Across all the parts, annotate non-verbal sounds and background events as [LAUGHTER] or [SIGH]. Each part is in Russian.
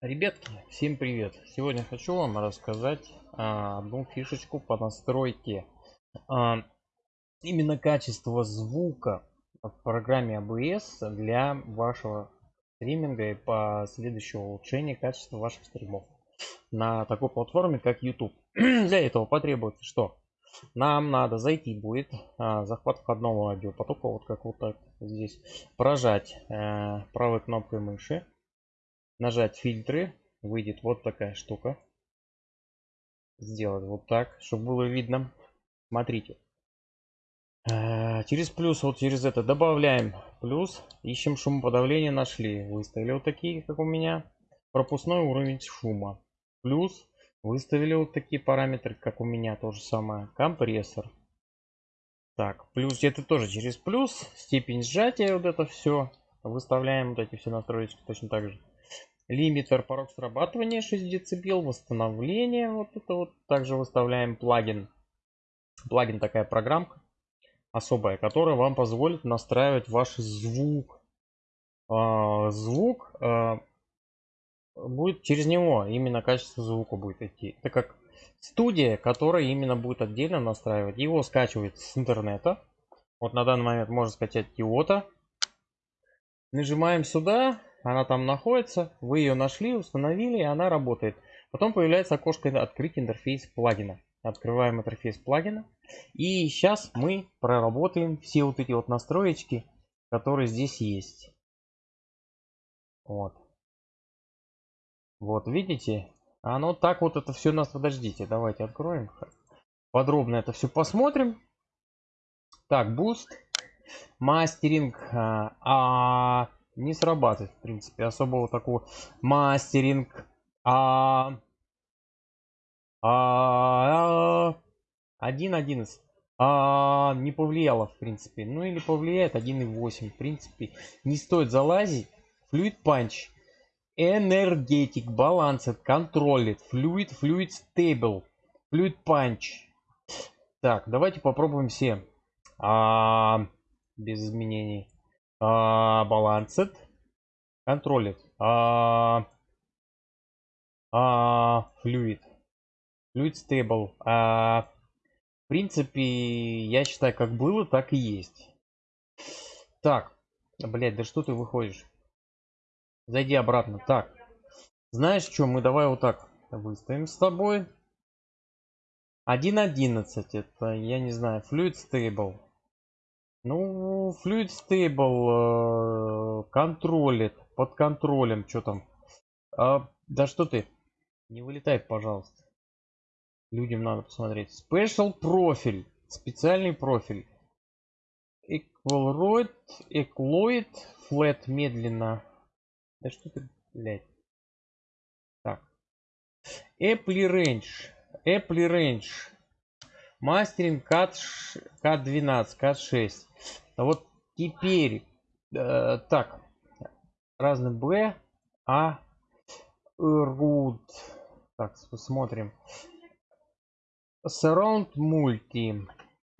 Ребятки, всем привет! Сегодня хочу вам рассказать а, одну фишечку по настройке а, именно качества звука в программе ABS для вашего стриминга и последующего улучшения качества ваших стримов на такой платформе как YouTube. [CLEARS THROAT] для этого потребуется что? Нам надо зайти будет а, захват входного аудиопотока, вот как вот так здесь, прожать а, правой кнопкой мыши нажать фильтры, выйдет вот такая штука. Сделать вот так, чтобы было видно. Смотрите. Э, через плюс, вот через это добавляем плюс. Ищем шумоподавление, нашли. Выставили вот такие, как у меня. Пропускной уровень шума. Плюс. Выставили вот такие параметры, как у меня, то же самое. Компрессор. Так, плюс это тоже через плюс. Степень сжатия, вот это все. Выставляем вот эти все настройки точно так же лимитер порог срабатывания 6 дБ, восстановление, вот это вот. Также выставляем плагин. Плагин такая программка особая, которая вам позволит настраивать ваш звук. А, звук а, будет через него, именно качество звука будет идти. Это как студия, которая именно будет отдельно настраивать. Его скачивает с интернета. Вот на данный момент можно скачать Kyoto. Нажимаем сюда, она там находится, вы ее нашли, установили, и она работает. Потом появляется окошко «Открыть интерфейс плагина». Открываем интерфейс плагина. И сейчас мы проработаем все вот эти вот настроечки, которые здесь есть. Вот. Вот, видите? Оно так вот это все нас... Подождите, давайте откроем. Подробно это все посмотрим. Так, boost. Мастеринг. А, а не срабатывает, в принципе, особого такого мастеринг. А, а, один одиннадцать. А, не повлияло, в принципе. Ну или повлияет 1.8. В принципе, не стоит залазить. Fluid Punch. Energetic, Balanced, Controlled, Fluid, Fluid Stable, Fluid Punch. Так, давайте попробуем все. А, без изменений а, balanced контролит. А, а, fluid stable а, в принципе я считаю как было так и есть. Так. Блять да что ты выходишь? Зайди обратно. Так. Знаешь что мы давай вот так выставим с тобой. 1.11 это я не знаю fluid stable ну, Fluid Stable э, контролит, под контролем, что там. А, да что ты, не вылетай, пожалуйста. Людям надо посмотреть. Special профиль, специальный профиль. Equaloid, Equaloid, Flat медленно. Да что ты, блядь. Так. Apple Range, Apple Range. Мастеринг CAT, CAT12, CAT6. Вот теперь, э, так, разный Б, А, Root. Так, посмотрим. Surround Multi.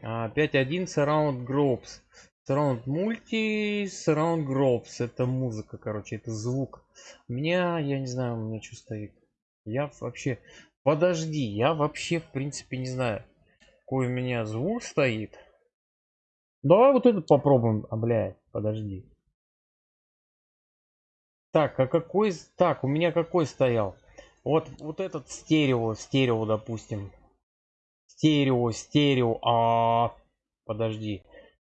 5.1 Surround Groups. Surround Multi, Surround Groups. Это музыка, короче, это звук. У меня, я не знаю, у меня что стоит. Я вообще... Подожди, я вообще, в принципе, не знаю какой у меня звук стоит. Давай вот этот попробуем. А, блядь, подожди. Так, а какой... Так, у меня какой стоял? Вот, вот этот стерео, стерео, допустим. Стерео, стерео. А, подожди.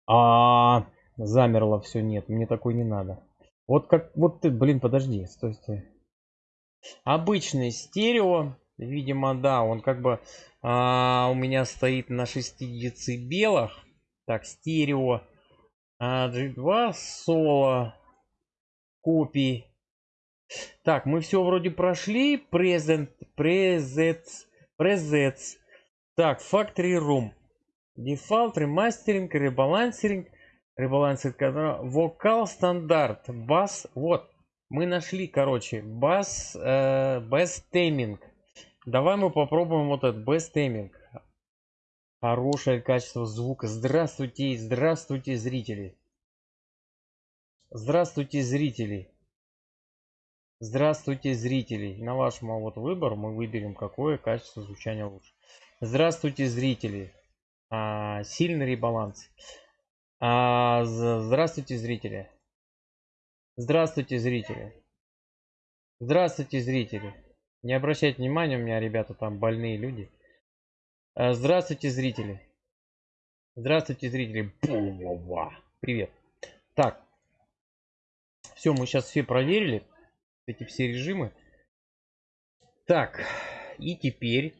А, замерло все, нет, мне такой не надо. Вот как, вот ты, блин, подожди, стой, стой. Обычный стерео, видимо, да, он как бы а, у меня стоит на 6 децибелах. Так, стерео. А, G2 соло. Копии. Так, мы все вроде прошли. Present, presets, presets. Так, Factory Room. Default, ремастеринг, ребалансеринг. Ребалансинг, вокал стандарт, бас. Вот, мы нашли, короче, бас, э, бас тейминг. Давай мы попробуем вот этот Best Aiming. Хорошее качество звука. Здравствуйте, здравствуйте, зрители. Здравствуйте, зрители. Здравствуйте, зрители. На ваш вот выбор мы выберем, какое качество звучания лучше. Здравствуйте, зрители. А, сильный ребаланс. А, здравствуйте, зрители. Здравствуйте, зрители. Здравствуйте, зрители. Не обращайте внимания, у меня ребята там больные люди. А, здравствуйте, зрители. Здравствуйте, зрители. Привет. Так. Все, мы сейчас все проверили. Эти все режимы. Так. И теперь